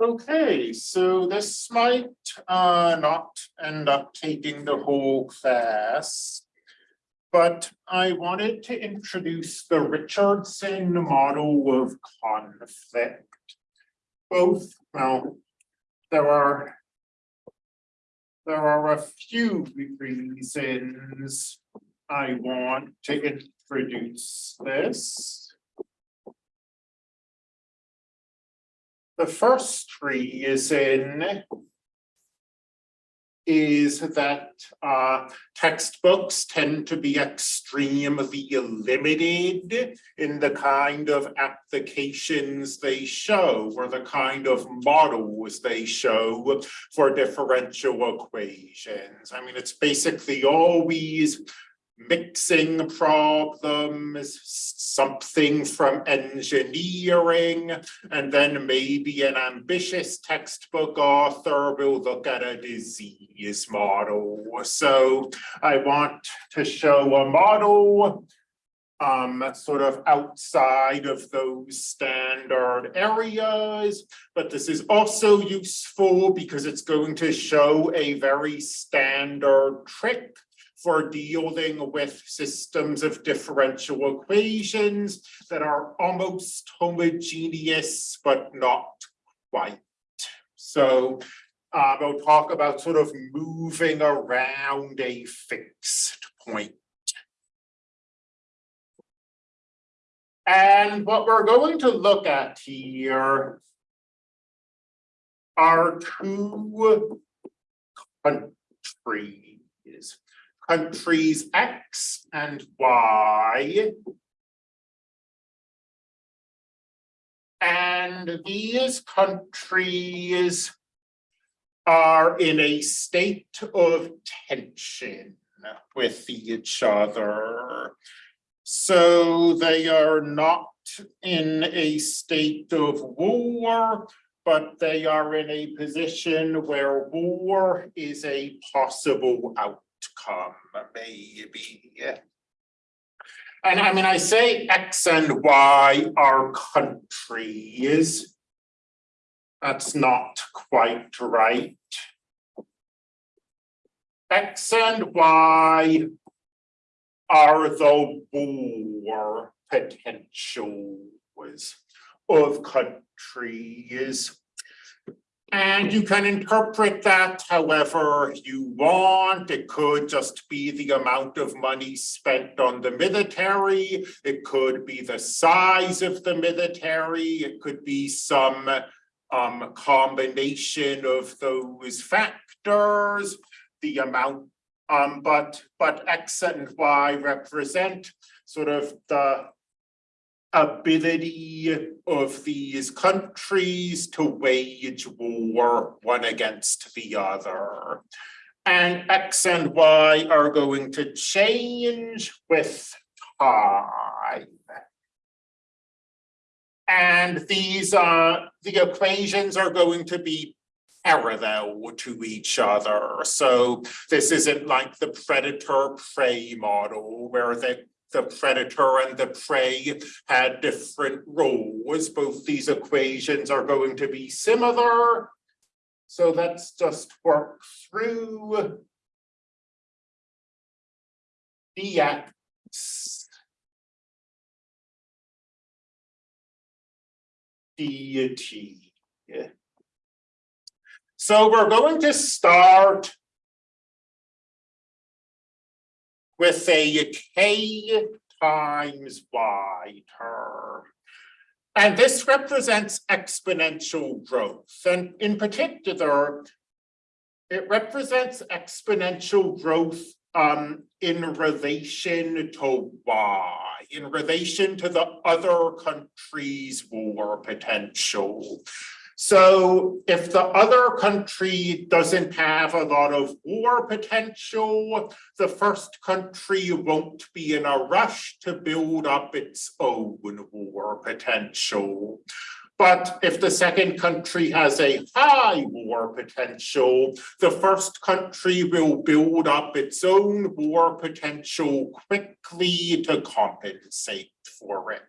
Okay, so this might uh not end up taking the whole class. But I wanted to introduce the Richardson model of conflict. Both, well, there are. There are a few reasons I want to introduce this. The first reason is that uh textbooks tend to be extremely limited in the kind of applications they show or the kind of models they show for differential equations. I mean, it's basically always mixing problems, something from engineering, and then maybe an ambitious textbook author will look at a disease model. So I want to show a model um, sort of outside of those standard areas, but this is also useful because it's going to show a very standard trick for dealing with systems of differential equations that are almost homogeneous, but not quite. So uh, we'll talk about sort of moving around a fixed point. And what we're going to look at here are two countries countries X and Y. And these countries are in a state of tension with each other. So they are not in a state of war, but they are in a position where war is a possible outcome outcome, maybe. And I mean, I say X and Y are countries. That's not quite right. X and Y are the war potentials of countries. And you can interpret that however you want. It could just be the amount of money spent on the military. It could be the size of the military. It could be some um, combination of those factors, the amount, um, but, but X and Y represent sort of the ability of these countries to wage war one against the other. And X and Y are going to change with time. And these uh, the equations are going to be parallel to each other. So this isn't like the predator prey model where the the predator and the prey had different roles. Both these equations are going to be similar. So let's just work through dx dt. So we're going to start with a k times y term. And this represents exponential growth. And in particular, it represents exponential growth um, in relation to y, in relation to the other country's war potential. So if the other country doesn't have a lot of war potential, the first country won't be in a rush to build up its own war potential. But if the second country has a high war potential, the first country will build up its own war potential quickly to compensate for it.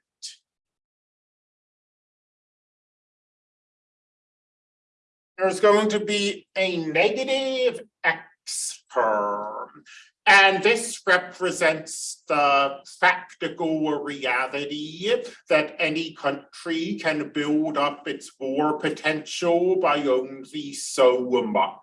There's going to be a negative X term. And this represents the practical reality that any country can build up its war potential by only so much.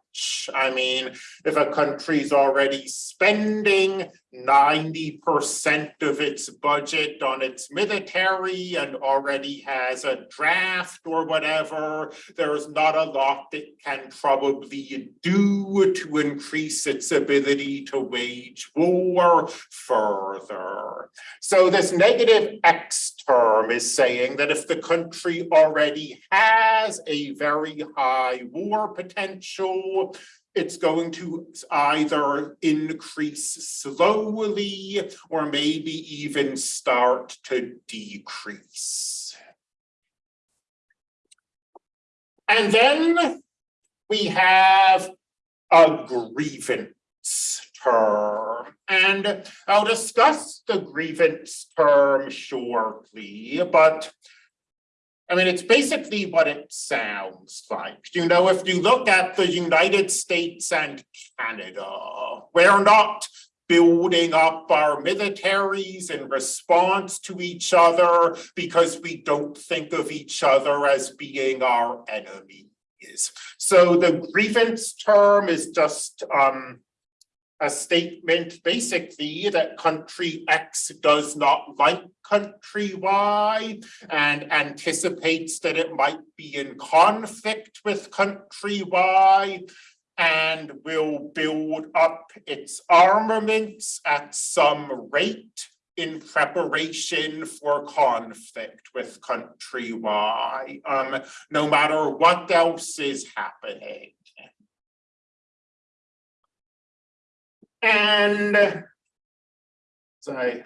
I mean, if a country's already spending ninety percent of its budget on its military and already has a draft or whatever, there's not a lot it can probably do to increase its ability to wage war further. So this negative X term is saying that if the country already has a very high war potential, it's going to either increase slowly or maybe even start to decrease. And then we have a grievance term. And I'll discuss the grievance term shortly, but I mean, it's basically what it sounds like. You know, if you look at the United States and Canada, we're not building up our militaries in response to each other because we don't think of each other as being our enemies. So the grievance term is just um, a statement basically that country X does not like country Y and anticipates that it might be in conflict with country Y and will build up its armaments at some rate in preparation for conflict with country Y, um, no matter what else is happening. And as I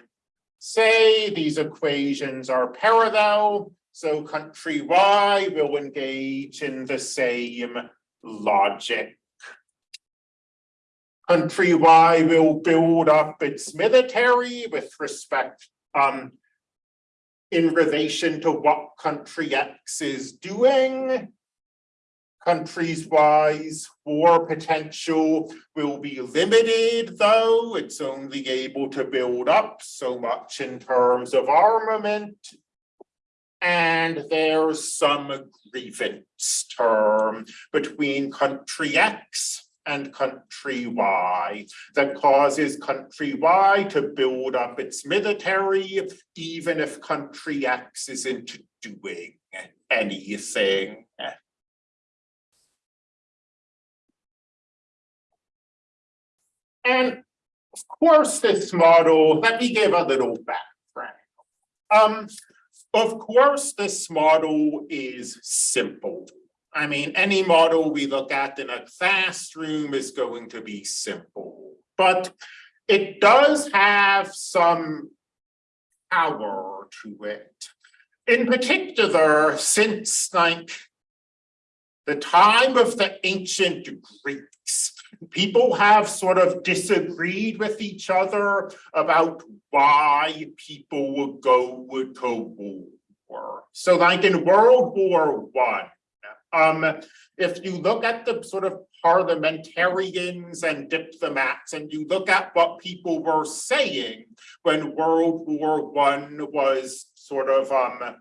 say, these equations are parallel, so country Y will engage in the same logic. Country Y will build up its military with respect um, in relation to what country X is doing countries wise war potential will be limited though it's only able to build up so much in terms of armament and there's some grievance term between country X and country Y that causes country Y to build up its military even if country X isn't doing anything. And of course, this model, let me give a little background. Um, of course, this model is simple. I mean, any model we look at in a classroom is going to be simple, but it does have some power to it. In particular, since like the time of the ancient Greeks, people have sort of disagreed with each other about why people would go to war. So like in World War One, um, if you look at the sort of parliamentarians and diplomats and you look at what people were saying when World War One was sort of um,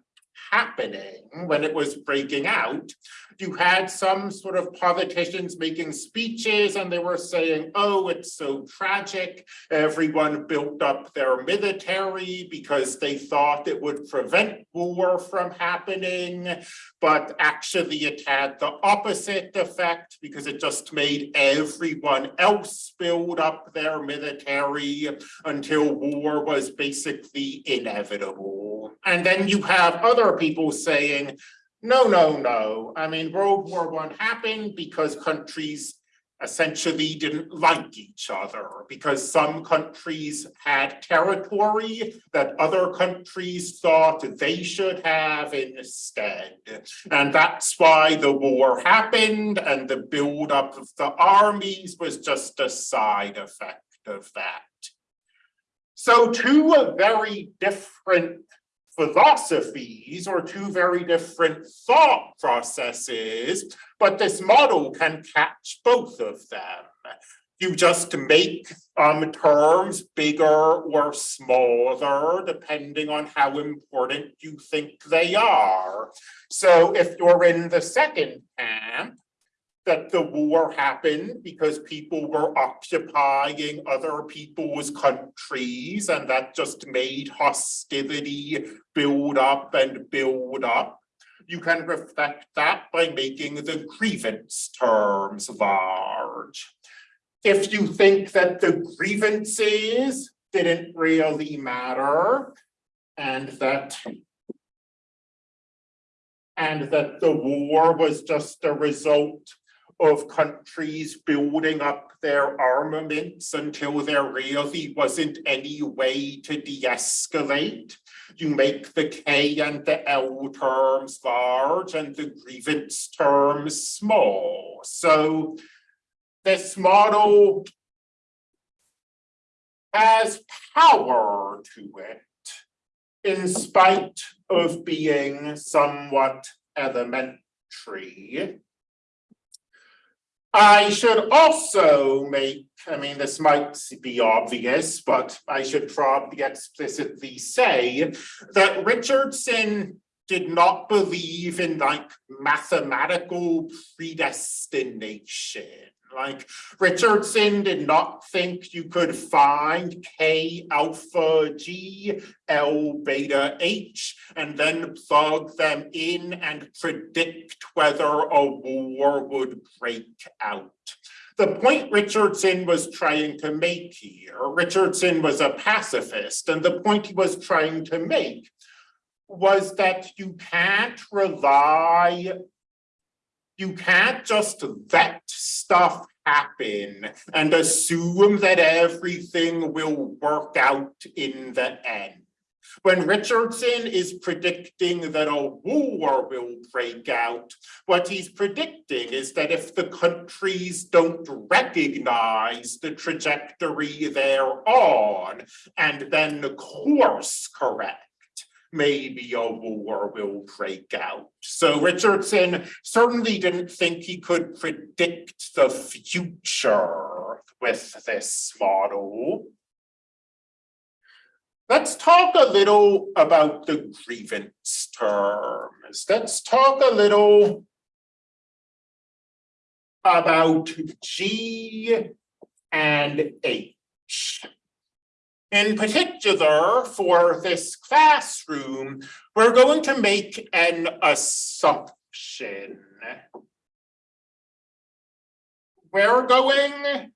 happening, when it was breaking out, you had some sort of politicians making speeches and they were saying, oh, it's so tragic. Everyone built up their military because they thought it would prevent war from happening. But actually it had the opposite effect because it just made everyone else build up their military until war was basically inevitable. And then you have other people saying, no, no, no. I mean, World War One happened because countries essentially didn't like each other because some countries had territory that other countries thought they should have instead. And that's why the war happened and the buildup of the armies was just a side effect of that. So two very different philosophies or two very different thought processes, but this model can catch both of them. You just make um, terms bigger or smaller, depending on how important you think they are. So if you're in the second camp, that the war happened because people were occupying other people's countries and that just made hostility build up and build up. You can reflect that by making the grievance terms large. If you think that the grievances didn't really matter and that and that the war was just a result of countries building up their armaments until there really wasn't any way to de-escalate. You make the K and the L terms large and the grievance terms small. So this model has power to it in spite of being somewhat elementary. I should also make, I mean, this might be obvious, but I should probably explicitly say that Richardson did not believe in like mathematical predestination. Like Richardson did not think you could find K alpha G L beta H and then plug them in and predict whether a war would break out. The point Richardson was trying to make here, Richardson was a pacifist, and the point he was trying to make was that you can't rely you can't just let stuff happen and assume that everything will work out in the end. When Richardson is predicting that a war will break out, what he's predicting is that if the countries don't recognize the trajectory they're on and then course correct, maybe a war will break out. So Richardson certainly didn't think he could predict the future with this model. Let's talk a little about the grievance terms. Let's talk a little about G and H. In particular, for this classroom, we're going to make an assumption. We're going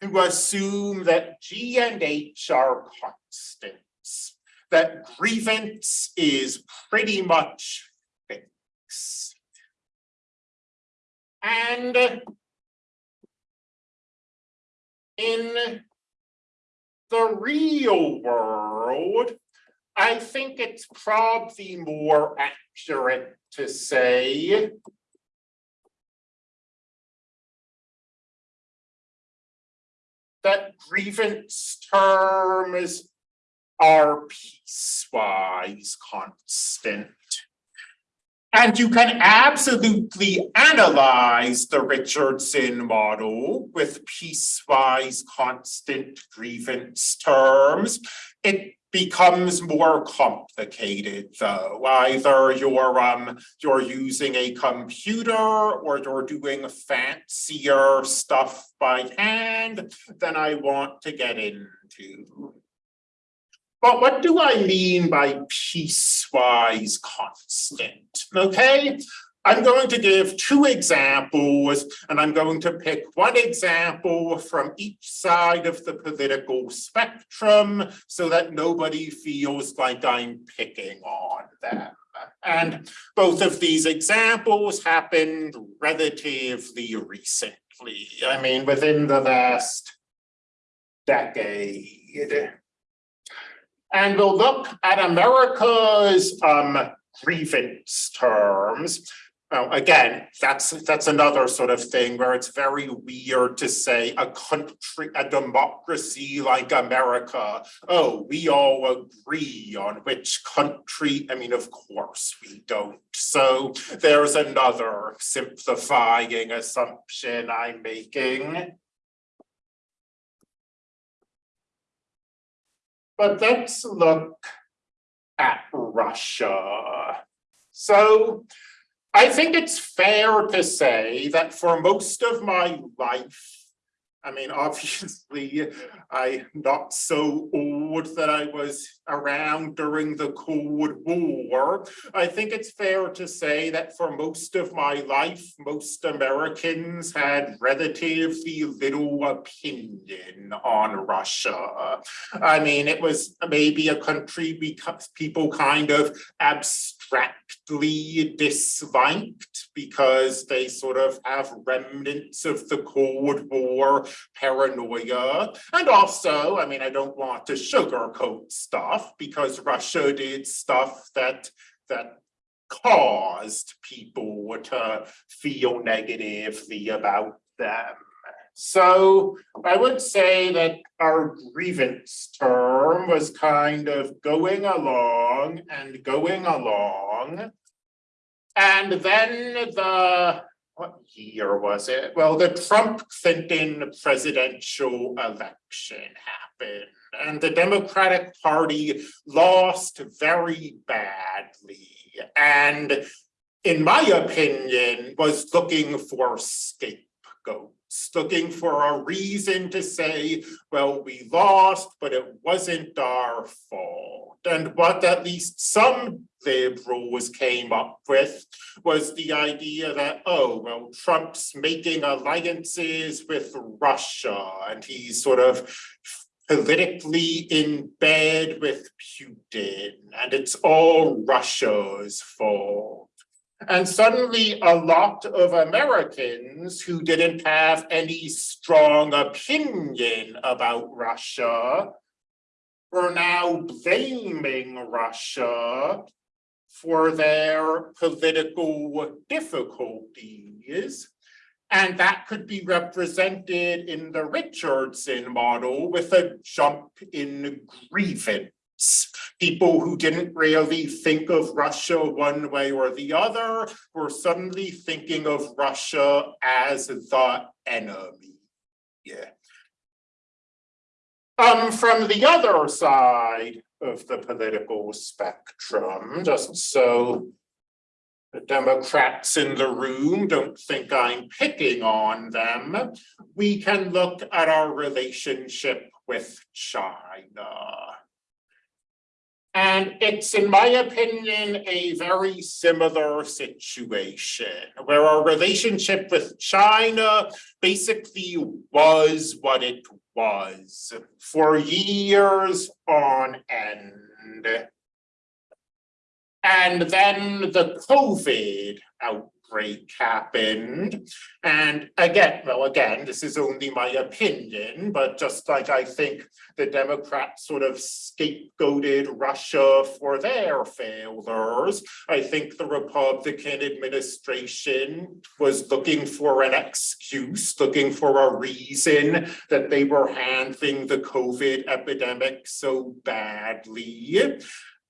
to assume that G and H are constants, that grievance is pretty much fixed. And in the real world, I think it's probably more accurate to say that grievance terms are piecewise constant. And you can absolutely analyze the Richardson model with piecewise constant grievance terms. It becomes more complicated though. Either you're um you're using a computer or you're doing fancier stuff by hand than I want to get into. But what do I mean by piecewise constant? Okay, I'm going to give two examples and I'm going to pick one example from each side of the political spectrum so that nobody feels like I'm picking on them. And both of these examples happened relatively recently. I mean, within the last decade. And we'll look at America's um, grievance terms. Well, again, that's, that's another sort of thing where it's very weird to say a country, a democracy like America. Oh, we all agree on which country, I mean, of course we don't. So there's another simplifying assumption I'm making. But let's look at Russia. So I think it's fair to say that for most of my life, I mean, obviously, I'm not so old that I was around during the Cold War. I think it's fair to say that for most of my life, most Americans had relatively little opinion on Russia. I mean, it was maybe a country because people kind of abstractly disliked because they sort of have remnants of the Cold War paranoia. And also, I mean, I don't want to sugarcoat stuff because Russia did stuff that that caused people to feel negatively about them. So I would say that our grievance term was kind of going along and going along. And then the what year was it? Well, the Trump Clinton presidential election happened and the Democratic Party lost very badly. And in my opinion, was looking for scapegoats, looking for a reason to say, well, we lost, but it wasn't our fault. And what at least some liberals came up with was the idea that, oh, well, Trump's making alliances with Russia and he's sort of politically in bed with Putin and it's all Russia's fault. And suddenly a lot of Americans who didn't have any strong opinion about Russia were now blaming Russia for their political difficulties. And that could be represented in the Richardson model with a jump in grievance. People who didn't really think of Russia one way or the other were suddenly thinking of Russia as the enemy. Yeah. Um, from the other side of the political spectrum, just so the Democrats in the room don't think I'm picking on them, we can look at our relationship with China. And it's, in my opinion, a very similar situation where our relationship with China basically was what it was for years on end. And then the COVID happened. And again, well, again, this is only my opinion, but just like I think the Democrats sort of scapegoated Russia for their failures, I think the Republican administration was looking for an excuse, looking for a reason that they were handling the COVID epidemic so badly.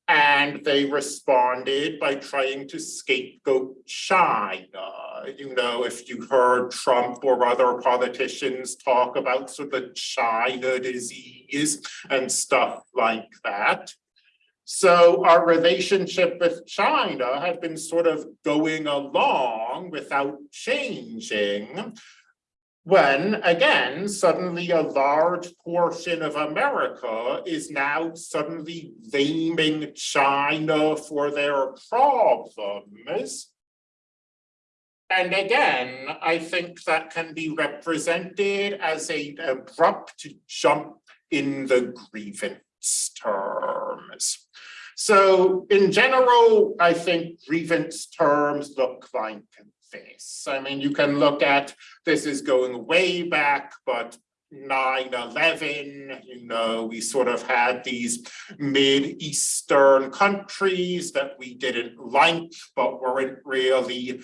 And they responded by trying to scapegoat China. Uh, you know, if you heard Trump or other politicians talk about sort of China disease and stuff like that. So our relationship with China had been sort of going along without changing when again, suddenly a large portion of America is now suddenly blaming China for their problems. And again, I think that can be represented as a abrupt jump in the grievance terms. So in general, I think grievance terms look like I mean, you can look at, this is going way back, but 9-11, you know, we sort of had these mid-Eastern countries that we didn't like, but weren't really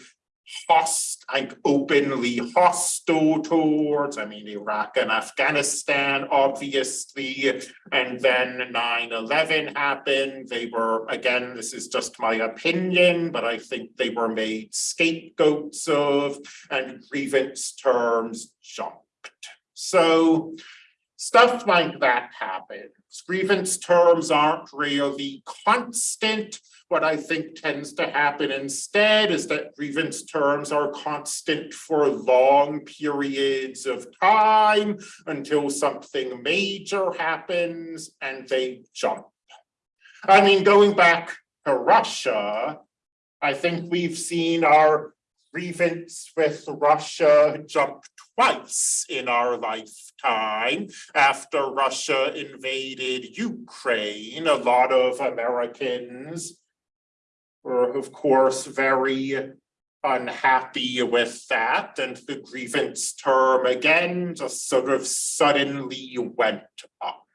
host, like openly hostile towards, I mean, Iraq and Afghanistan, obviously. And then 9-11 happened. They were, again, this is just my opinion, but I think they were made scapegoats of and grievance terms jumped. So stuff like that happens. Grievance terms aren't really constant. What I think tends to happen instead is that grievance terms are constant for long periods of time until something major happens and they jump. I mean, going back to Russia, I think we've seen our grievance with Russia jump twice in our lifetime. After Russia invaded Ukraine, a lot of Americans were, of course, very unhappy with that, and the grievance term again just sort of suddenly went up.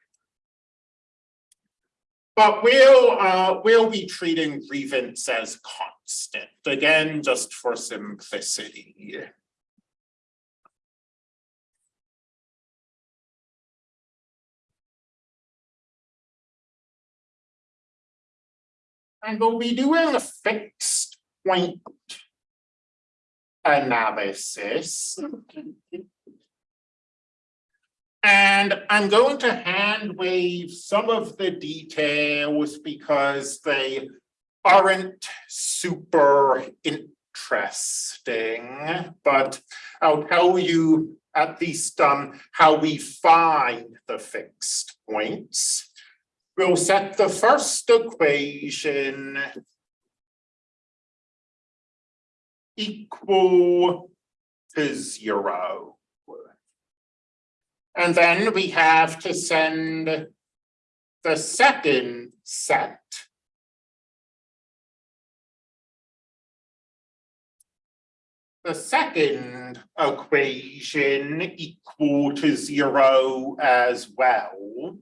But we'll, uh, we'll be treating grievance as constant, again, just for simplicity. And we'll be doing a fixed point analysis. And I'm going to hand wave some of the details because they aren't super interesting, but I'll tell you at least um, how we find the fixed points. We'll set the first equation equal to zero. And then we have to send the second set. The second equation equal to zero as well.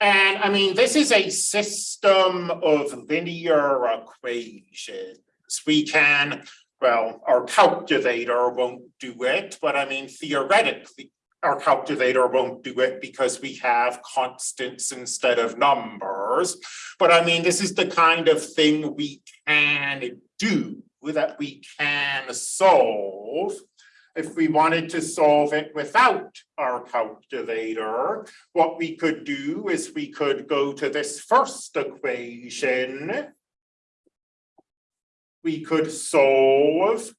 And I mean, this is a system of linear equations. We can, well, our calculator won't do it, but I mean, theoretically, our calculator won't do it because we have constants instead of numbers. But I mean, this is the kind of thing we can do that we can solve. If we wanted to solve it without our calculator, what we could do is we could go to this first equation. We could solve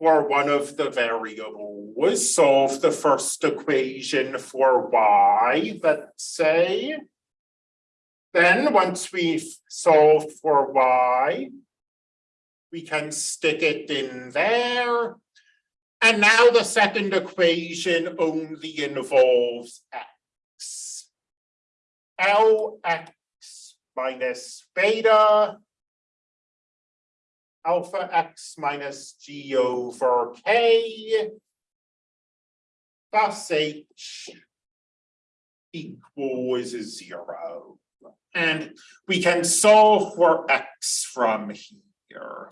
for one of the variables, solve the first equation for y, let's say. Then once we've solved for y, we can stick it in there. And now the second equation only involves x. Lx minus beta alpha x minus g over k plus h equals zero. And we can solve for x from here.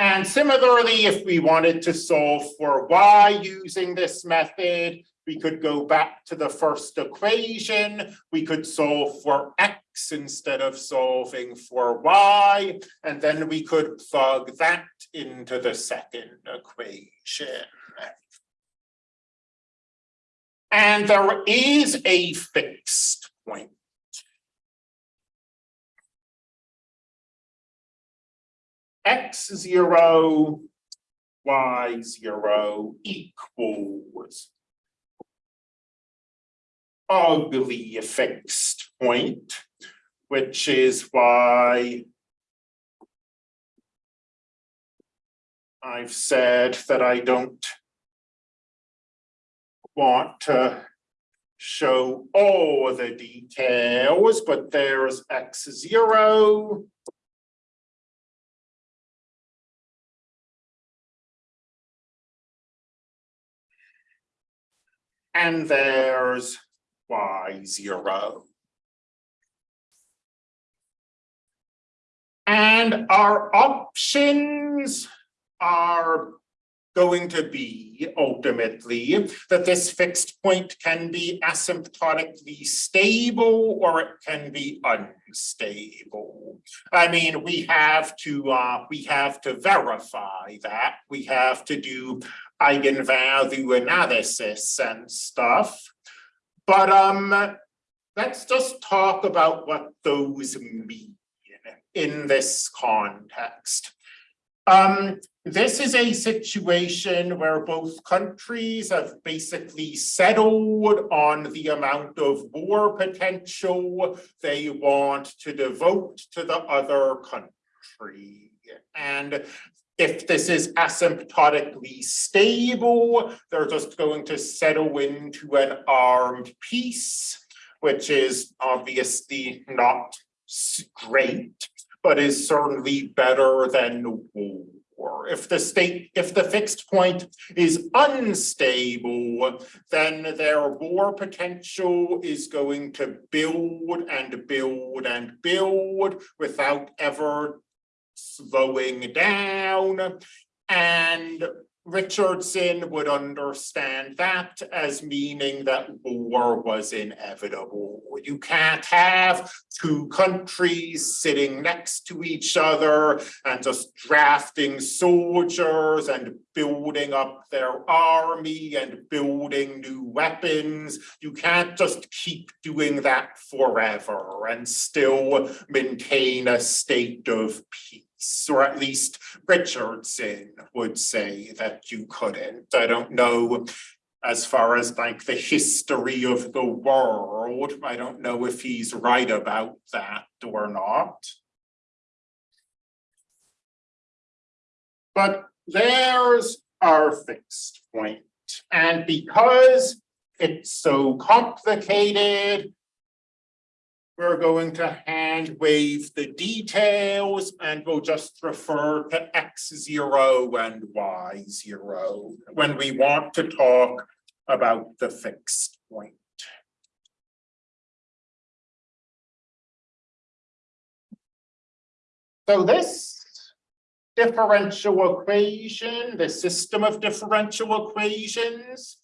And similarly, if we wanted to solve for y using this method, we could go back to the first equation. We could solve for x instead of solving for y, and then we could plug that into the second equation. And there is a fixed point. x zero, y zero equals ugly fixed point, which is why I've said that I don't want to show all the details, but there's x0, And there's y zero. And our options are going to be ultimately that this fixed point can be asymptotically stable or it can be unstable. I mean, we have to uh, we have to verify that. We have to do eigenvalue analysis and stuff. But um, let's just talk about what those mean in this context. Um, this is a situation where both countries have basically settled on the amount of war potential they want to devote to the other country. And if this is asymptotically stable, they're just going to settle into an armed peace, which is obviously not great but is certainly better than war. If the state, if the fixed point is unstable, then their war potential is going to build and build and build without ever slowing down. And Richardson would understand that as meaning that war was inevitable. You can't have two countries sitting next to each other and just drafting soldiers and building up their army and building new weapons. You can't just keep doing that forever and still maintain a state of peace or at least Richardson would say that you couldn't. I don't know as far as like the history of the world, I don't know if he's right about that or not. But there's our fixed point. And because it's so complicated, we're going to hand wave the details and we'll just refer to X zero and Y zero when we want to talk about the fixed point. So this differential equation, the system of differential equations,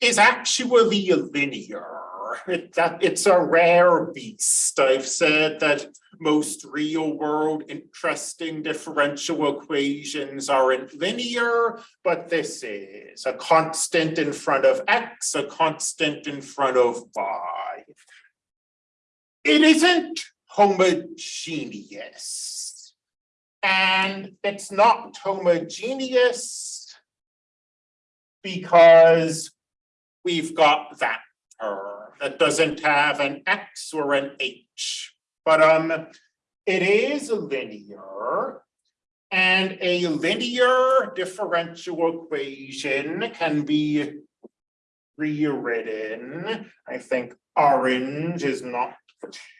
is actually linear. That, it's a rare beast. I've said that most real world interesting differential equations aren't linear, but this is a constant in front of X, a constant in front of Y. It isn't homogeneous. And it's not homogeneous because we've got that term that doesn't have an X or an H, but um, it is linear and a linear differential equation can be rewritten. I think orange is not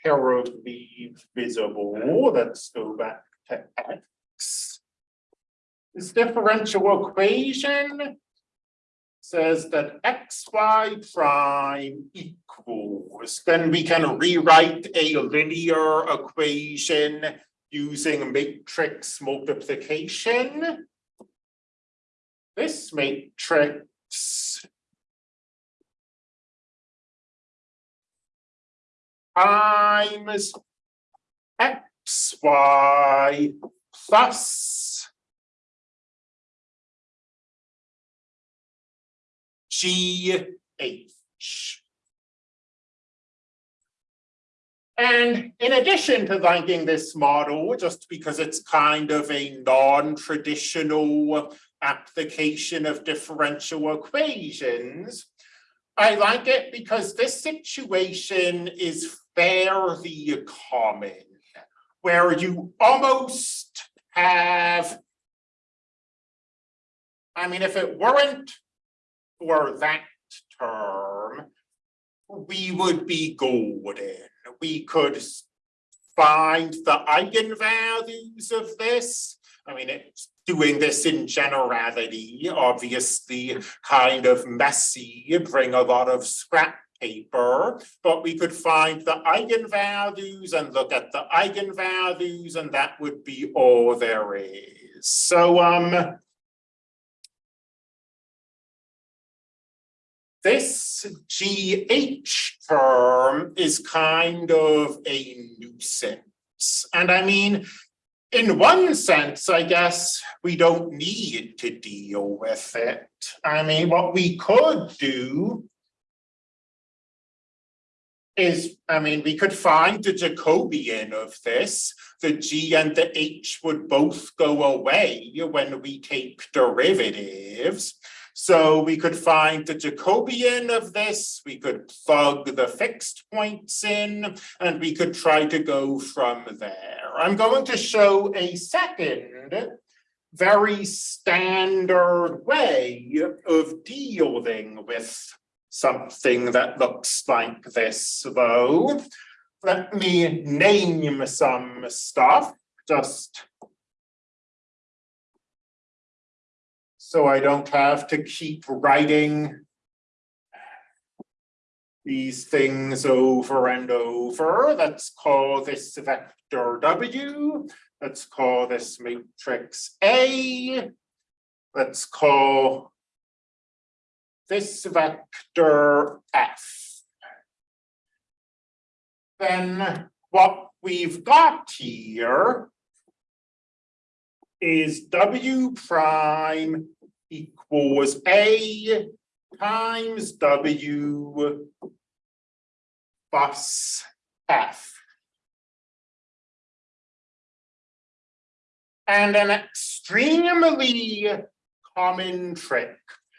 terribly visible. Let's go back to X. This differential equation says that xy prime equals, then we can rewrite a linear equation using matrix multiplication. This matrix times xy plus GH. And in addition to liking this model, just because it's kind of a non-traditional application of differential equations, I like it because this situation is fairly common, where you almost have, I mean, if it weren't for that term, we would be golden. We could find the eigenvalues of this. I mean, it's doing this in generality, obviously kind of messy, bring a lot of scrap paper, but we could find the eigenvalues and look at the eigenvalues, and that would be all there is. So, um, this GH term is kind of a nuisance. And I mean, in one sense, I guess we don't need to deal with it. I mean, what we could do is, I mean, we could find the Jacobian of this. The G and the H would both go away when we take derivatives. So we could find the Jacobian of this, we could plug the fixed points in, and we could try to go from there. I'm going to show a second very standard way of dealing with something that looks like this, though. Let me name some stuff, just so I don't have to keep writing these things over and over. Let's call this vector W. Let's call this matrix A. Let's call this vector F. Then what we've got here is W prime equals A times W plus F. And an extremely common trick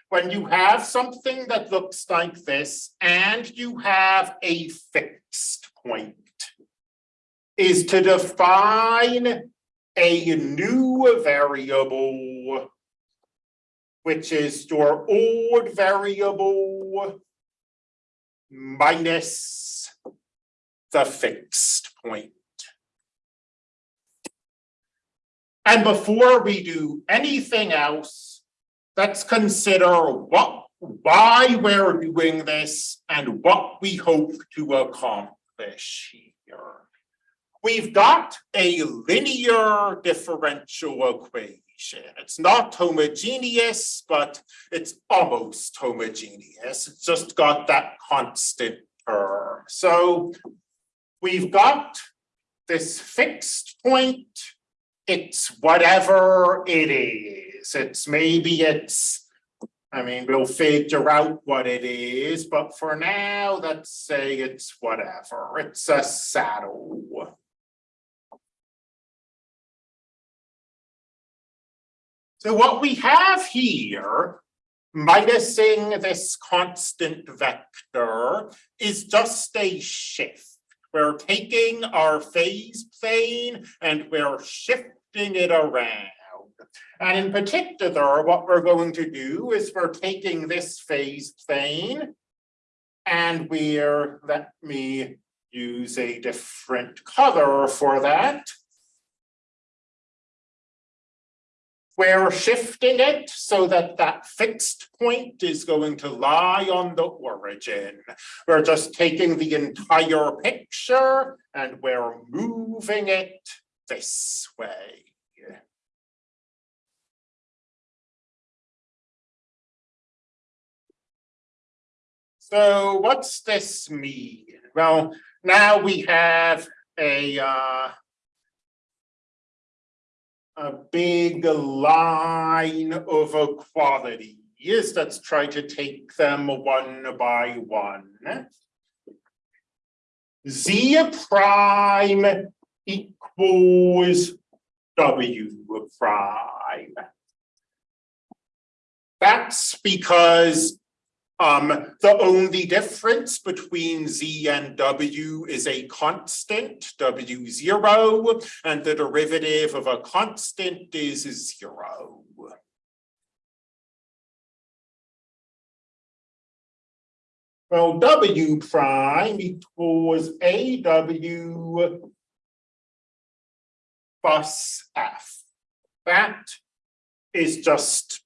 when you have something that looks like this and you have a fixed point is to define a new variable which is your old variable minus the fixed point. And before we do anything else, let's consider what, why we're doing this and what we hope to accomplish here. We've got a linear differential equation it's not homogeneous, but it's almost homogeneous. It's just got that constant term. So we've got this fixed point. It's whatever it is. It's maybe it's, I mean, we'll figure out what it is, but for now, let's say it's whatever. It's a saddle. So what we have here, minusing this constant vector, is just a shift. We're taking our phase plane and we're shifting it around. And in particular, what we're going to do is we're taking this phase plane and we're, let me use a different color for that. We're shifting it so that that fixed point is going to lie on the origin. We're just taking the entire picture and we're moving it this way. So what's this mean? Well, now we have a uh, a big line of equalities. Let's try to take them one by one. Z prime equals W prime. That's because um, the only difference between Z and W is a constant, W zero, and the derivative of a constant is zero. Well, W prime equals AW plus F. That is just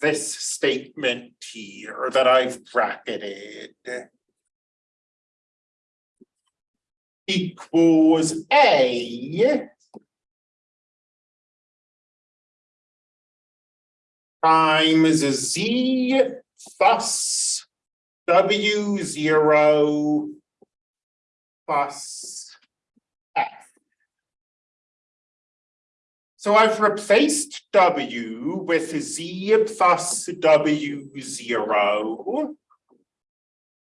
this statement here that I've bracketed. Equals A. Times Z plus W zero plus So I've replaced W with Z plus W zero.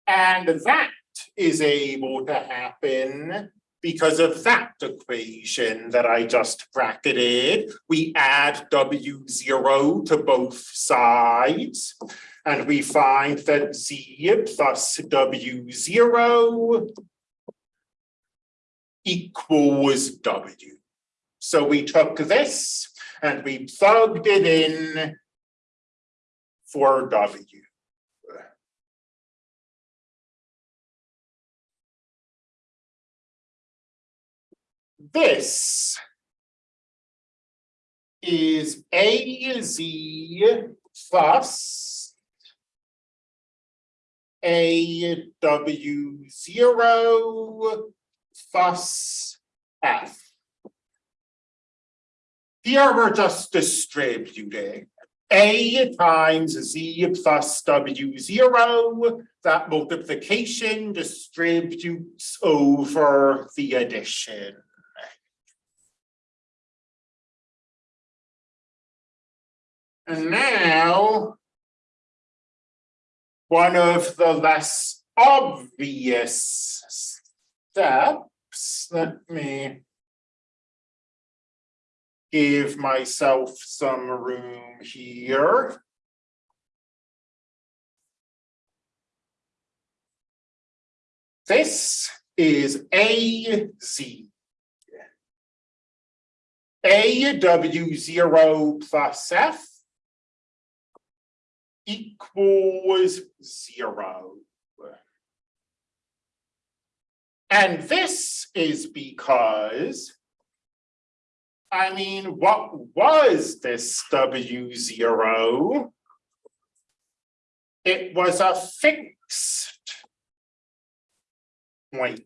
And that is able to happen because of that equation that I just bracketed. We add W zero to both sides. And we find that Z plus W zero equals W. So we took this and we plugged it in for W. This is AZ plus AW zero plus F. Here we're just distributing A times Z plus W zero. That multiplication distributes over the addition. And now one of the less obvious steps, let me give myself some room here. This is AZ. AW zero plus F equals zero. And this is because, I mean, what was this W zero? It was a fixed point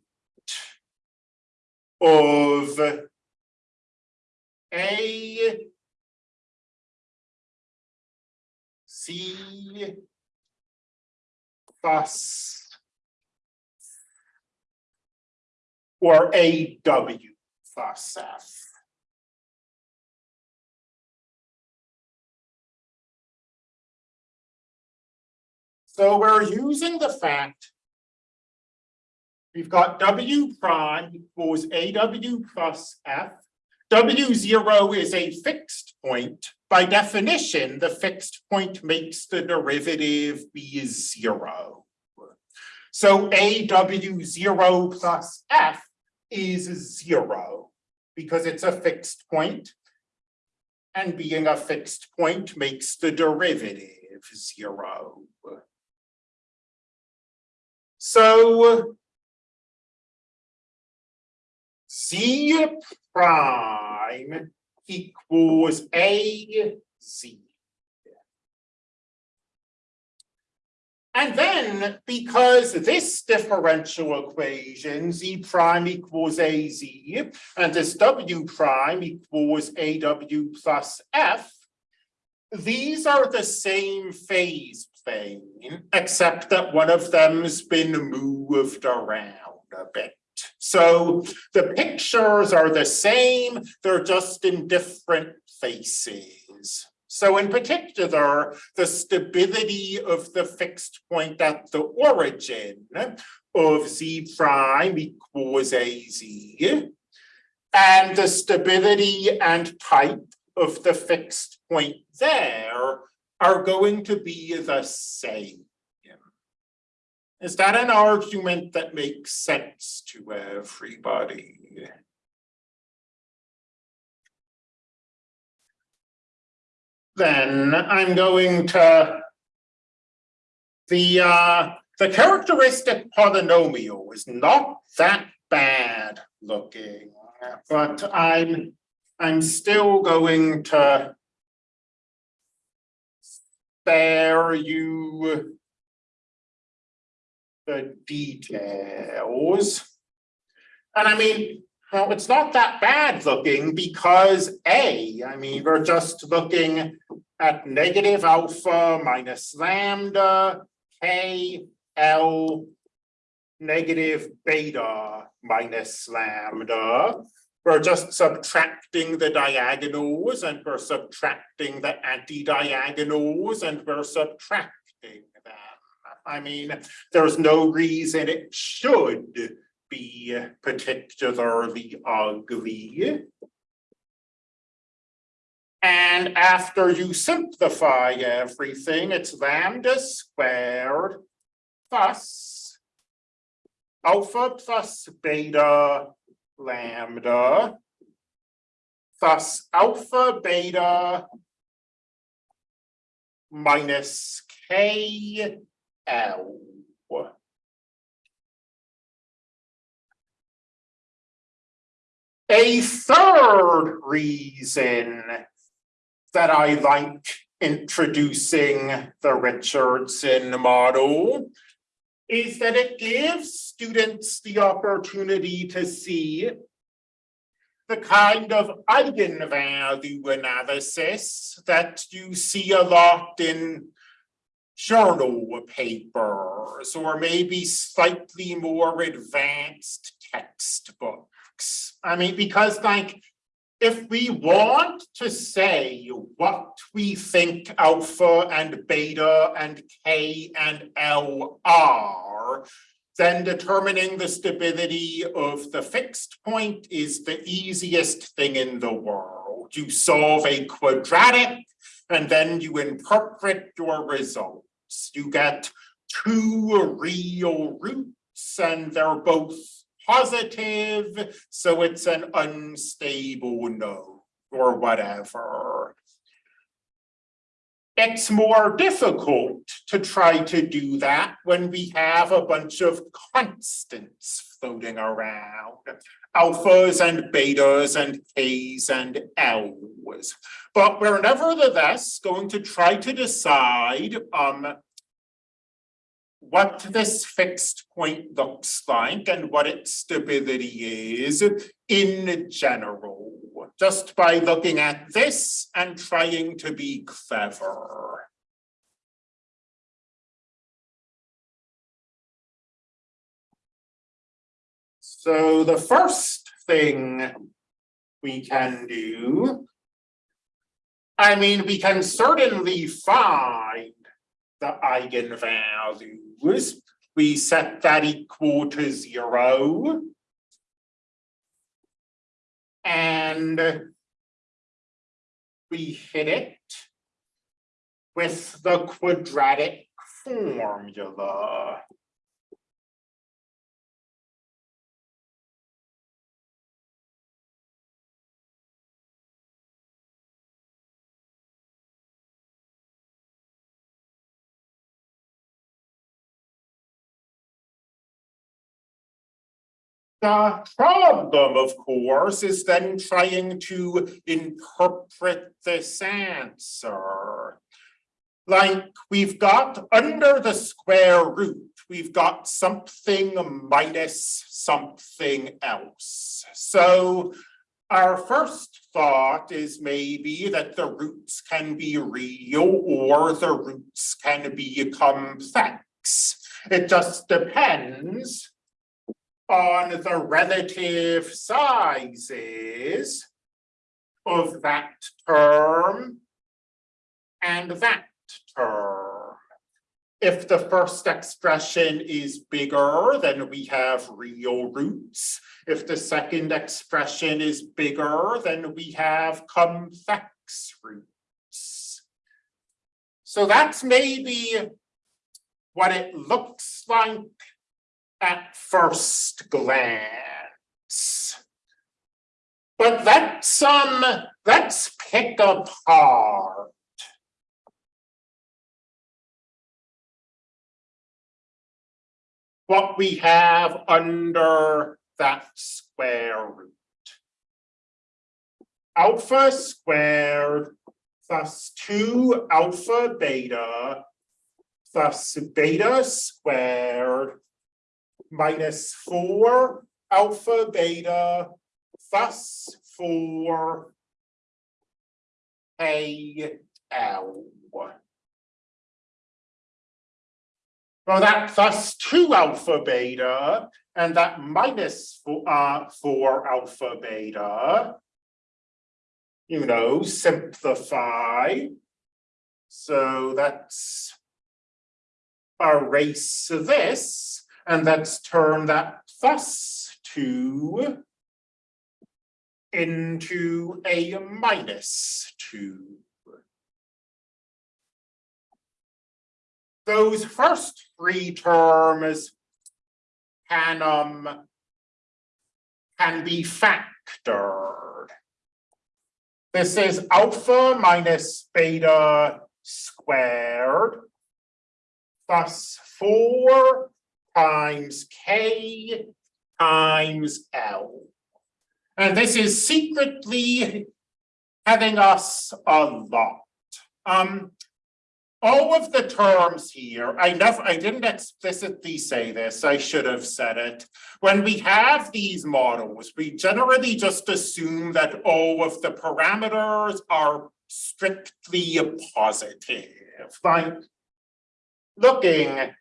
of A C plus or A W plus F. So we're using the fact we've got W prime equals AW plus F. W zero is a fixed point. By definition, the fixed point makes the derivative be zero. So AW zero plus F is zero because it's a fixed point. And being a fixed point makes the derivative zero. So Z prime equals A Z. And then, because this differential equation, Z prime equals AZ, and this W prime equals AW plus F, these are the same phase plane, except that one of them's been moved around a bit. So the pictures are the same, they're just in different faces. So in particular, the stability of the fixed point at the origin of Z prime equals AZ. And the stability and type of the fixed point there are going to be the same. Is that an argument that makes sense to everybody? Then I'm going to the uh, the characteristic polynomial is not that bad looking, but I'm I'm still going to spare you the details. And I mean, well, it's not that bad looking because A, I mean, we're just looking at negative alpha minus lambda, K, L, negative beta minus lambda. We're just subtracting the diagonals and we're subtracting the anti-diagonals and we're subtracting them. I mean, there's no reason it should be particularly ugly. And after you simplify everything, it's lambda squared plus alpha plus beta lambda plus alpha beta minus K L. A third reason that I like introducing the Richardson model is that it gives students the opportunity to see the kind of eigenvalue analysis that you see a lot in journal papers or maybe slightly more advanced textbooks. I mean, because like if we want to say what we think alpha and beta and K and L are, then determining the stability of the fixed point is the easiest thing in the world. You solve a quadratic and then you interpret your results. You get two real roots and they're both positive, so it's an unstable node or whatever. It's more difficult to try to do that when we have a bunch of constants floating around, alphas and betas and Ks and Ls. But we're nevertheless going to try to decide um, what this fixed point looks like and what its stability is in general, just by looking at this and trying to be clever. So the first thing we can do, I mean, we can certainly find the We set that equal to zero. And we hit it with the quadratic formula. The problem, of course, is then trying to interpret this answer. Like we've got under the square root, we've got something minus something else. So our first thought is maybe that the roots can be real or the roots can be complex. It just depends on the relative sizes of that term and that term. If the first expression is bigger, then we have real roots. If the second expression is bigger, then we have complex roots. So that's maybe what it looks like at first glance. But let's um let's pick apart what we have under that square root. Alpha squared plus two alpha beta plus beta squared minus four alpha, beta, for A L. Well, that thus two alpha beta and that minus four, uh, four alpha beta. You know, simplify. So that's erase this, and let's turn that thus two into a minus two. Those first three terms can um can be factored. This is alpha minus beta squared plus four times k times L. And this is secretly having us a lot. Um, all of the terms here, I never, I didn't explicitly say this, I should have said it. When we have these models, we generally just assume that all of the parameters are strictly positive. Like looking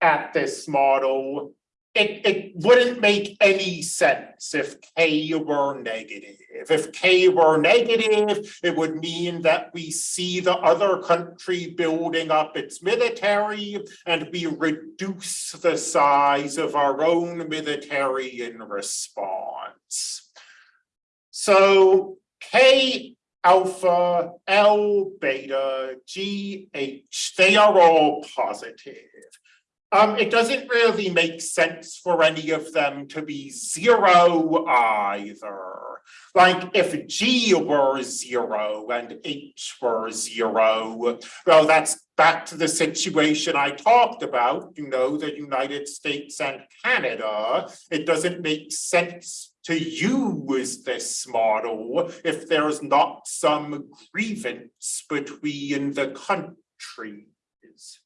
at this model, it, it wouldn't make any sense if K were negative. If K were negative, it would mean that we see the other country building up its military and we reduce the size of our own military in response. So K alpha, L beta, G, H, they are all positive. Um, it doesn't really make sense for any of them to be zero either. Like if G were zero and H were zero, well, that's back to the situation I talked about, you know, the United States and Canada. It doesn't make sense to use this model if there's not some grievance between the countries.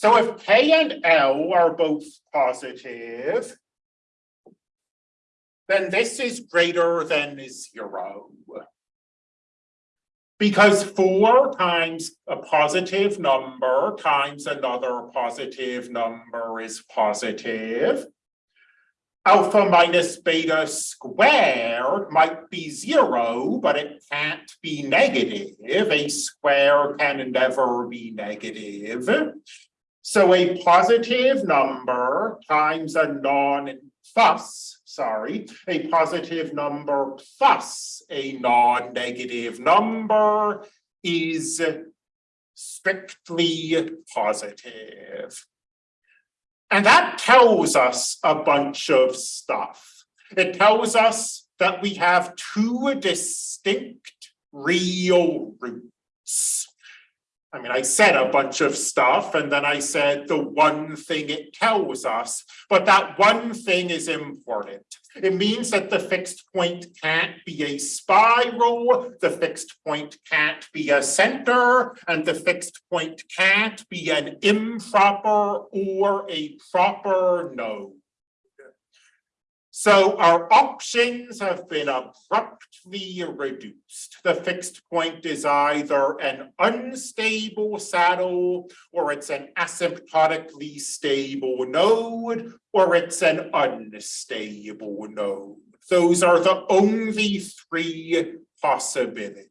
So if K and L are both positive, then this is greater than zero. Because four times a positive number times another positive number is positive. Alpha minus beta squared might be zero, but it can't be negative. A square can never be negative. So a positive number times a non plus, sorry, a positive number plus a non-negative number is strictly positive. And that tells us a bunch of stuff. It tells us that we have two distinct real roots. I mean, I said a bunch of stuff and then I said the one thing it tells us, but that one thing is important. It means that the fixed point can't be a spiral, the fixed point can't be a center, and the fixed point can't be an improper or a proper node. So our options have been abruptly reduced. The fixed point is either an unstable saddle, or it's an asymptotically stable node, or it's an unstable node. Those are the only three possibilities.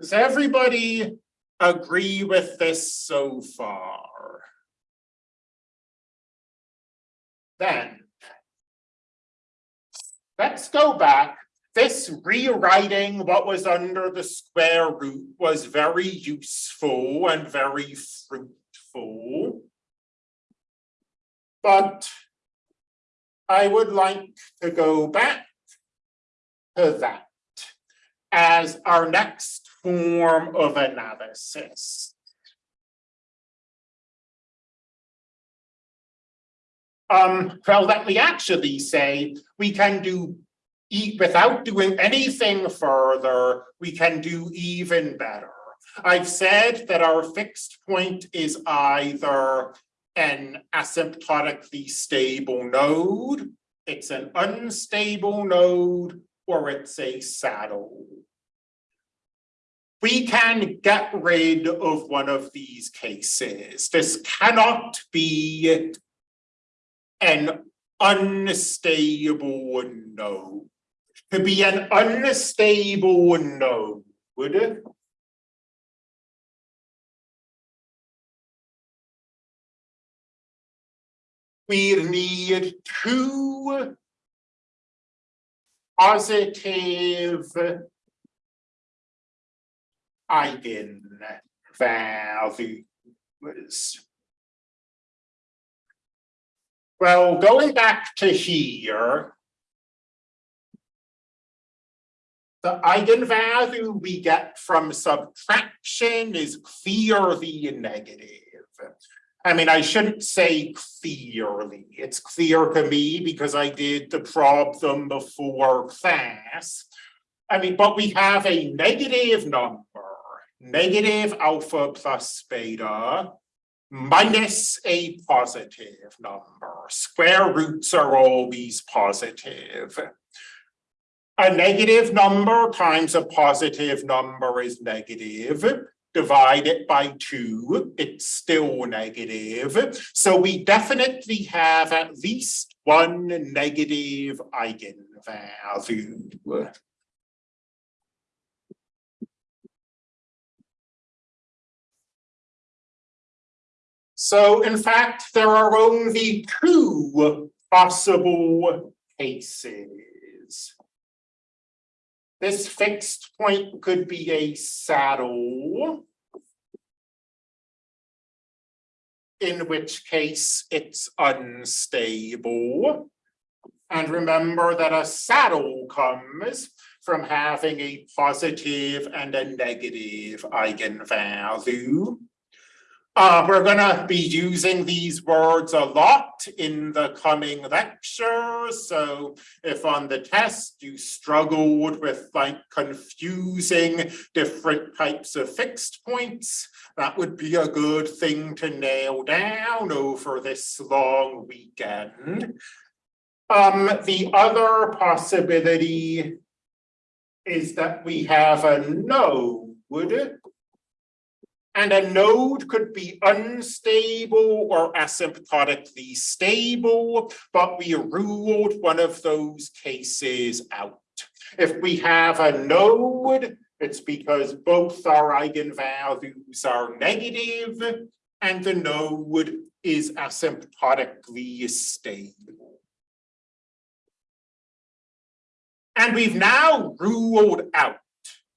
Does everybody agree with this so far? Then let's go back. This rewriting what was under the square root was very useful and very fruitful. But I would like to go back to that as our next form of analysis. Um, well, let we actually say we can do without doing anything further, we can do even better. I've said that our fixed point is either an asymptotically stable node, it's an unstable node, or it's a saddle. We can get rid of one of these cases. This cannot be an unstable node. To be an unstable node, would it? We need two positive eigenvalues. Well, going back to here, the eigenvalue we get from subtraction is clearly negative. I mean, I shouldn't say clearly. It's clear to me because I did the problem before class. I mean, but we have a negative number, negative alpha plus beta, minus a positive number. Square roots are always positive. A negative number times a positive number is negative. Divide it by two, it's still negative. So we definitely have at least one negative eigenvalue. So in fact, there are only two possible cases. This fixed point could be a saddle. In which case it's unstable. And remember that a saddle comes from having a positive and a negative eigenvalue. Uh, we're gonna be using these words a lot in the coming lectures. So if on the test you struggled with like confusing different types of fixed points, that would be a good thing to nail down over this long weekend. Um, the other possibility is that we have a node and a node could be unstable or asymptotically stable, but we ruled one of those cases out. If we have a node, it's because both our eigenvalues are negative and the node is asymptotically stable. And we've now ruled out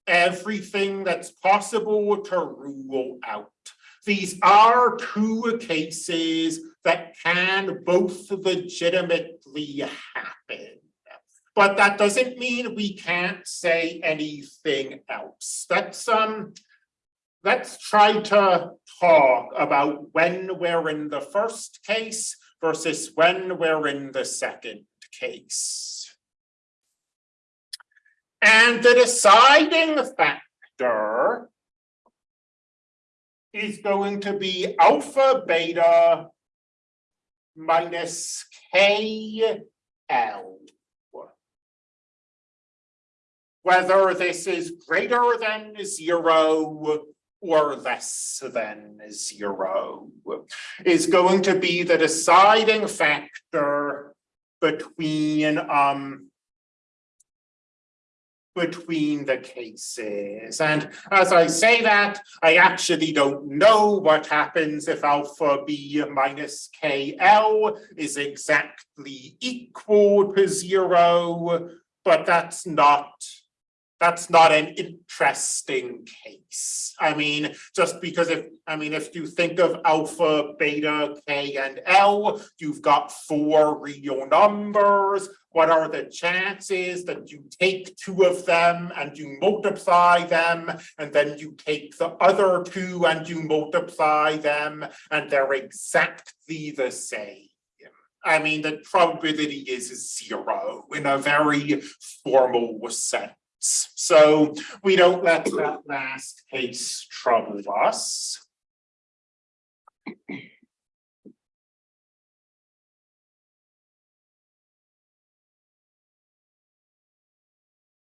everything that's possible to rule out. These are two cases that can both legitimately happen. But that doesn't mean we can't say anything else. Let's um let's try to talk about when we're in the first case versus when we're in the second case. And the deciding factor is going to be alpha beta minus KL. Whether this is greater than zero or less than zero is going to be the deciding factor between um, between the cases. And as I say that, I actually don't know what happens if alpha b minus KL is exactly equal to zero, but that's not that's not an interesting case. I mean, just because if, I mean, if you think of alpha, beta, K, and L, you've got four real numbers. What are the chances that you take two of them and you multiply them, and then you take the other two and you multiply them, and they're exactly the same? I mean, the probability is zero in a very formal sense. Case. So we don't let that last case trouble us.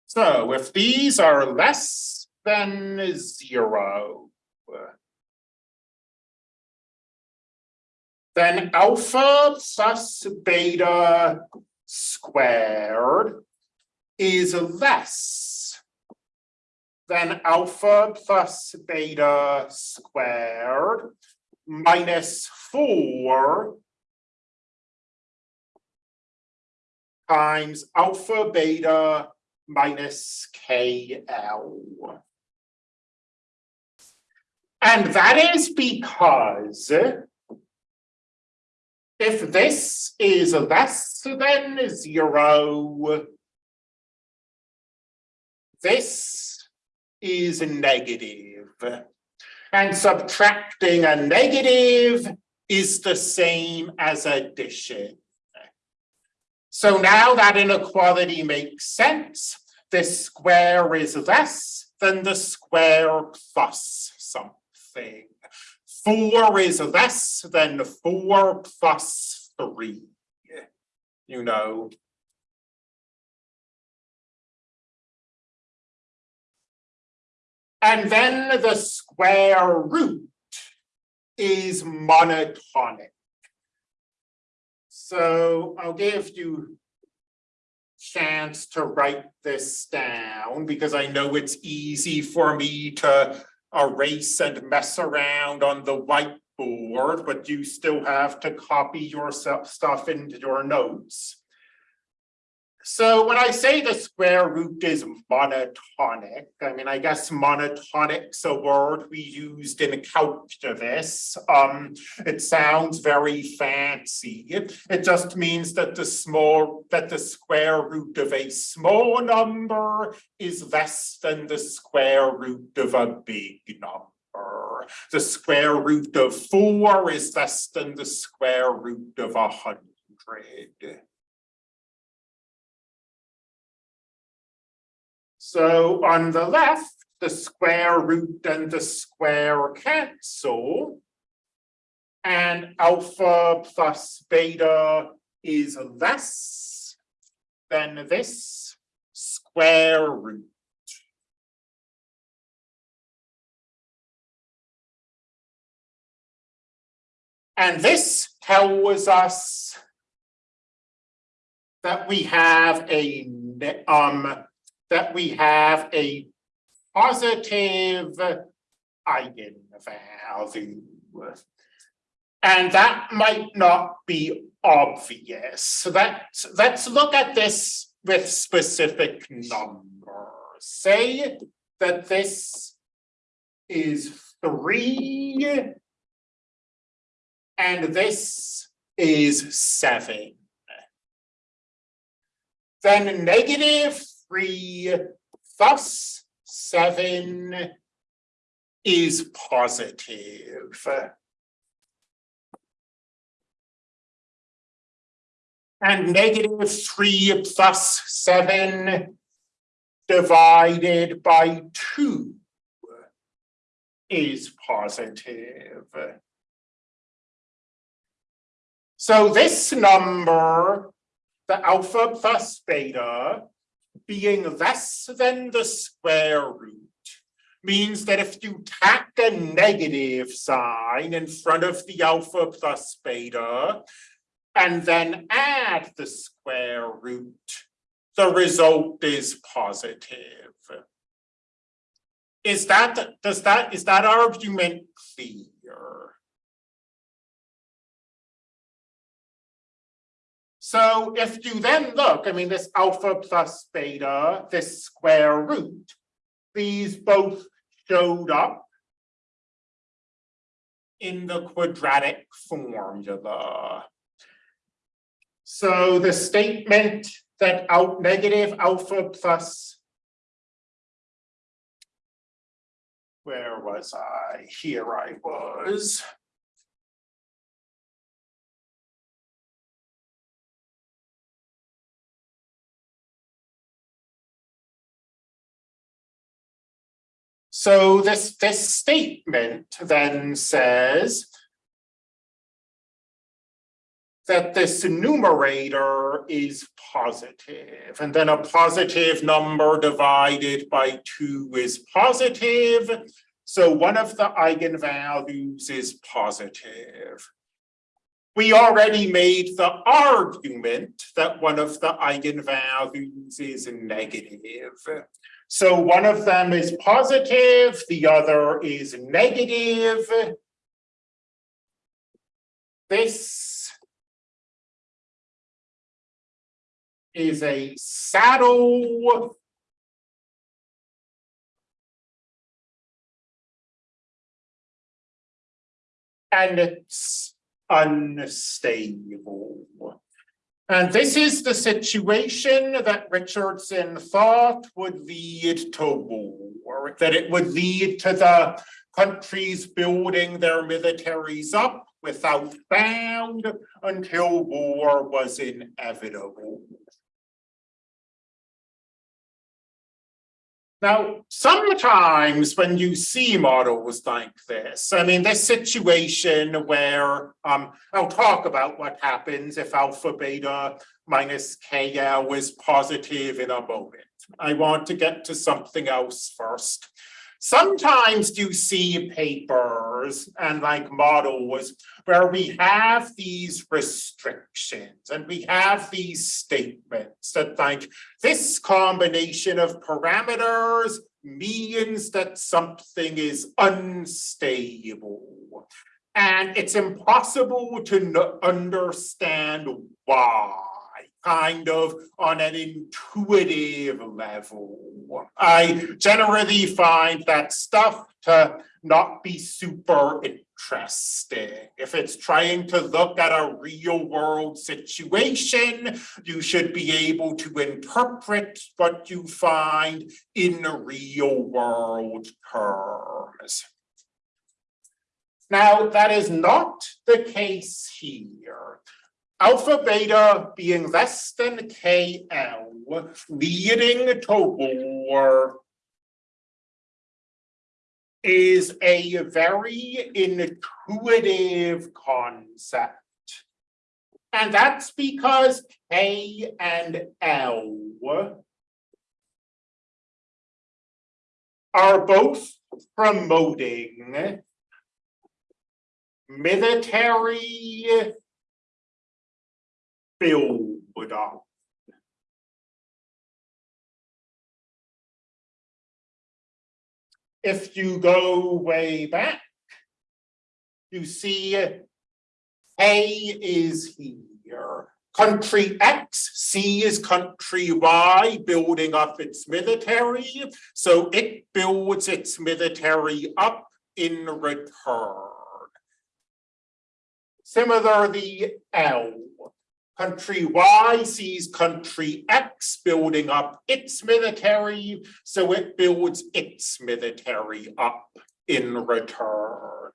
So if these are less than zero. Then alpha plus beta squared is less than alpha plus beta squared minus four times alpha beta minus KL. And that is because if this is less than zero, this is negative. And subtracting a negative is the same as addition. So now that inequality makes sense, this square is less than the square plus something. Four is less than four plus three. You know. And then the square root is monotonic. So I'll give you chance to write this down because I know it's easy for me to erase and mess around on the whiteboard, but you still have to copy your stuff into your notes. So when I say the square root is monotonic, I mean, I guess monotonic's a word we used in calculus. Um, it sounds very fancy. It, it just means that the small, that the square root of a small number is less than the square root of a big number. The square root of four is less than the square root of a hundred. So on the left, the square root and the square cancel. And alpha plus beta is less than this square root. And this tells us that we have a um that we have a positive eigenvalue. And that might not be obvious. So let's, let's look at this with specific numbers. Say that this is three and this is seven. Then negative three, thus seven is positive. And negative three plus seven divided by two is positive. So this number, the alpha plus beta, being less than the square root means that if you tack a negative sign in front of the alpha plus beta and then add the square root, the result is positive. Is that, does that, is that argument clear? So if you then look, I mean, this alpha plus beta, this square root, these both showed up in the quadratic formula. So the statement that out negative alpha plus where was I? Here I was. So this, this statement then says that this numerator is positive, and then a positive number divided by two is positive. So one of the eigenvalues is positive. We already made the argument that one of the eigenvalues is negative. So one of them is positive, the other is negative. This is a saddle and it's unstable. And this is the situation that Richardson thought would lead to war, that it would lead to the countries building their militaries up without bound until war was inevitable. Now, sometimes when you see models like this, I mean, this situation where um, I'll talk about what happens if alpha beta minus KL is positive in a moment. I want to get to something else first. Sometimes you see papers and like models where we have these restrictions and we have these statements that like this combination of parameters means that something is unstable. And it's impossible to understand why kind of on an intuitive level. I generally find that stuff to not be super interesting. If it's trying to look at a real world situation, you should be able to interpret what you find in real world terms. Now, that is not the case here alpha beta being less than KL, leading to war is a very intuitive concept. And that's because K and L are both promoting military build up. If you go way back, you see A is here. Country X, C is country Y building up its military. So it builds its military up in return. Similarly, L. Country Y sees country X building up its military, so it builds its military up in return.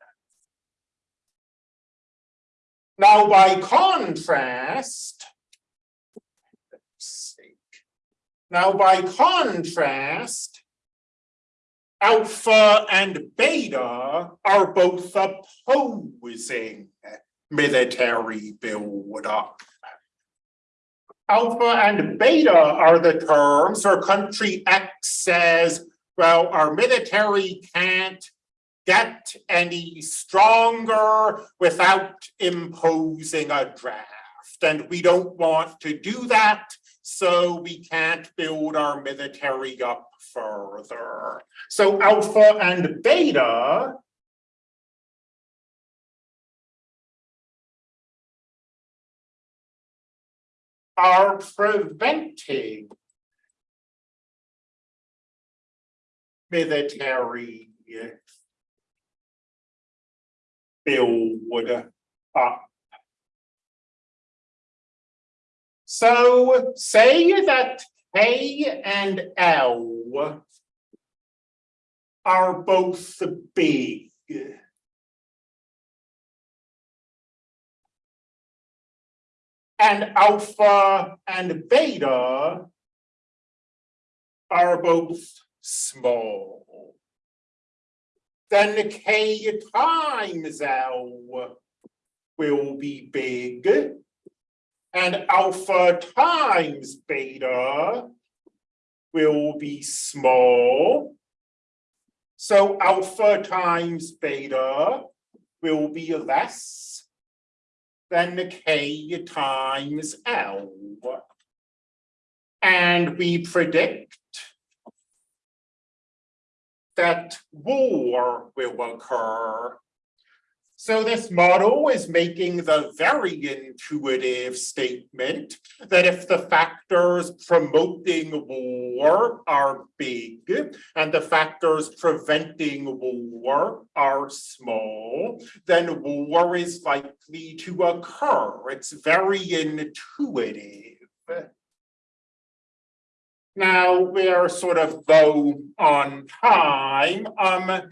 Now, by contrast, now by contrast, alpha and beta are both opposing military build up. Alpha and beta are the terms, or country X says, well, our military can't get any stronger without imposing a draft. And we don't want to do that, so we can't build our military up further. So alpha and beta are preventing military build up. So say that K and L are both big. And alpha and beta are both small. then K times L will be big. And alpha times beta will be small. So alpha times beta will be less than K times L. And we predict that war will occur. So this model is making the very intuitive statement that if the factors promoting war are big and the factors preventing war are small, then war is likely to occur. It's very intuitive. Now we're sort of low on time. Um,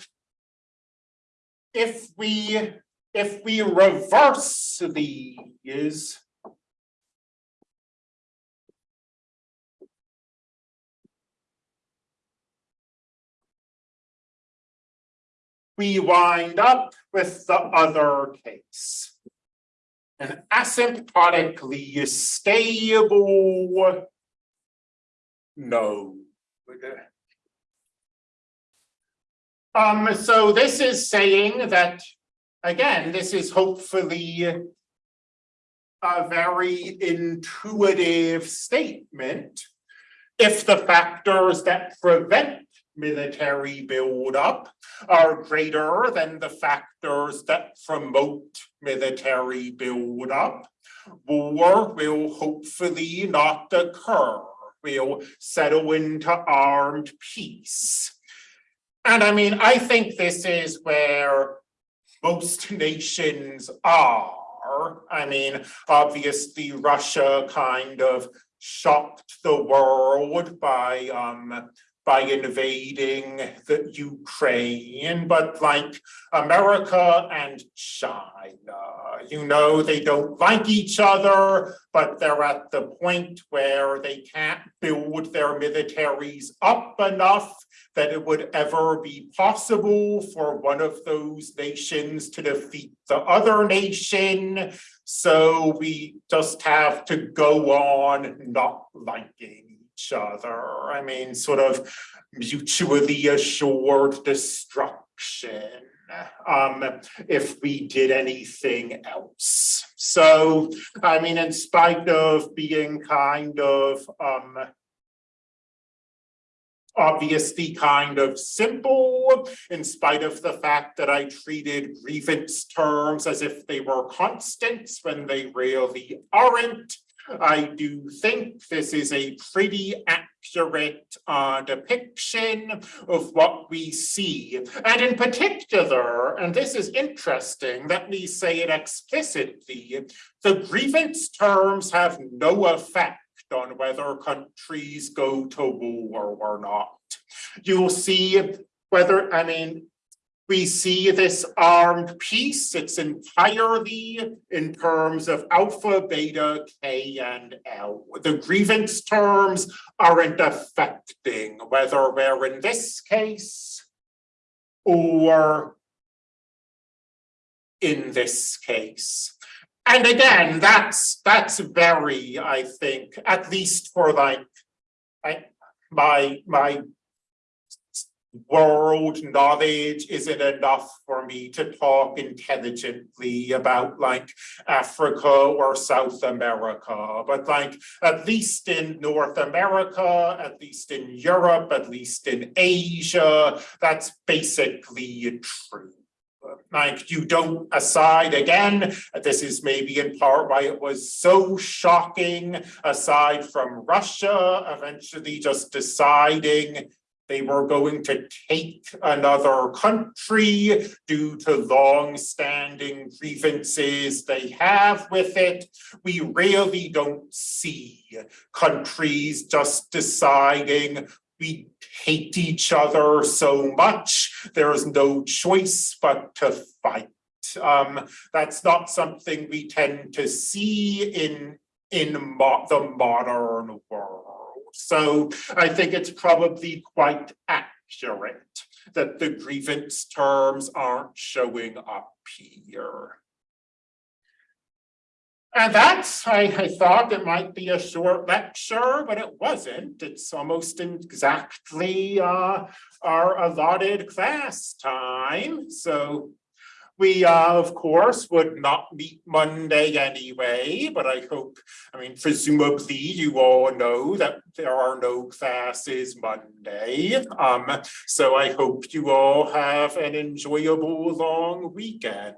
if we if we reverse these, we wind up with the other case. An asymptotically stable no. Um, so this is saying that, again, this is hopefully a very intuitive statement. If the factors that prevent military buildup are greater than the factors that promote military buildup, war will hopefully not occur We'll settle into armed peace. And I mean, I think this is where most nations are. I mean, obviously Russia kind of shocked the world by um, by invading the Ukraine, but like America and China, you know, they don't like each other, but they're at the point where they can't build their militaries up enough that it would ever be possible for one of those nations to defeat the other nation. So we just have to go on not liking each other. I mean, sort of mutually assured destruction um, if we did anything else. So, I mean, in spite of being kind of um, obviously kind of simple, in spite of the fact that I treated grievance terms as if they were constants when they really aren't. I do think this is a pretty accurate uh, depiction of what we see. And in particular, and this is interesting, let me say it explicitly, the grievance terms have no effect on whether countries go to war or not. You'll see whether, I mean, we see this armed peace, it's entirely in terms of alpha, beta, K, and L. The grievance terms aren't affecting whether we're in this case or in this case. And again, that's that's very, I think, at least for like my my world knowledge isn't enough for me to talk intelligently about like Africa or South America, but like at least in North America, at least in Europe, at least in Asia, that's basically true. Like you don't aside again this is maybe in part why it was so shocking aside from russia eventually just deciding they were going to take another country due to long-standing grievances they have with it. We really don't see countries just deciding we hate each other so much, there is no choice but to fight. Um, that's not something we tend to see in, in mo the modern world. So I think it's probably quite accurate. that the grievance terms aren't showing up here. And that's, I, I thought it might be a short lecture, but it wasn't. It's almost exactly uh, our allotted class time. So we, uh, of course, would not meet Monday anyway, but I hope, I mean, presumably you all know that there are no classes Monday. Um, so I hope you all have an enjoyable long weekend.